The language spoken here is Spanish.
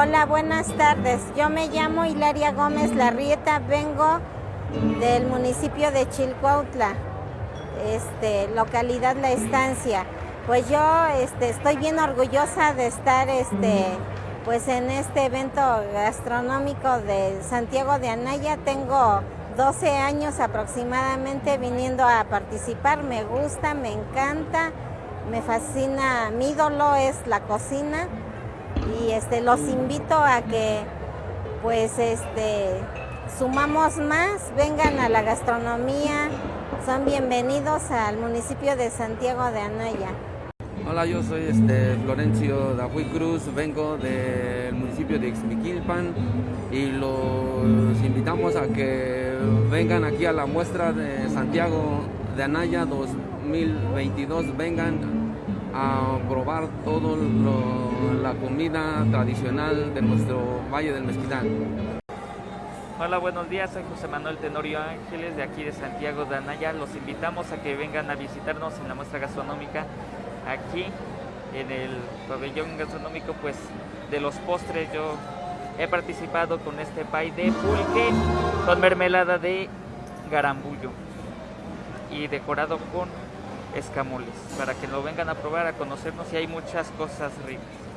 Hola, buenas tardes. Yo me llamo Hilaria Gómez Larrieta, vengo del municipio de Chilcuautla, este, localidad La Estancia. Pues yo este, estoy bien orgullosa de estar este, pues en este evento gastronómico de Santiago de Anaya. Tengo 12 años aproximadamente viniendo a participar. Me gusta, me encanta, me fascina. Mi ídolo es la cocina y este, los invito a que pues este, sumamos más, vengan a la gastronomía, son bienvenidos al municipio de Santiago de Anaya. Hola, yo soy este, Florencio Dajuy Cruz, vengo del municipio de Ixmiquilpan y los invitamos a que vengan aquí a la muestra de Santiago de Anaya 2022, vengan a probar toda la comida tradicional de nuestro Valle del Mezquital. Hola, buenos días, soy José Manuel Tenorio Ángeles de aquí de Santiago de Anaya. Los invitamos a que vengan a visitarnos en la muestra gastronómica aquí en el pabellón gastronómico pues de los postres. Yo he participado con este pay de pulque con mermelada de garambullo y decorado con escamoles para que lo vengan a probar, a conocernos y hay muchas cosas ricas.